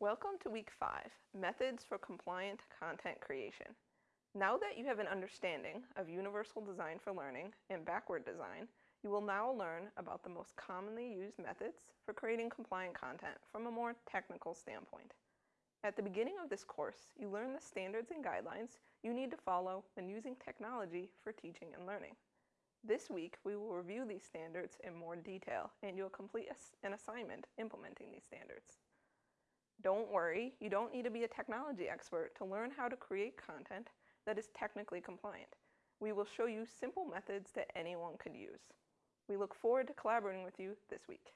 Welcome to week five, Methods for Compliant Content Creation. Now that you have an understanding of universal design for learning and backward design, you will now learn about the most commonly used methods for creating compliant content from a more technical standpoint. At the beginning of this course, you learn the standards and guidelines you need to follow when using technology for teaching and learning. This week, we will review these standards in more detail and you'll complete an assignment implementing these standards. Don't worry, you don't need to be a technology expert to learn how to create content that is technically compliant. We will show you simple methods that anyone could use. We look forward to collaborating with you this week.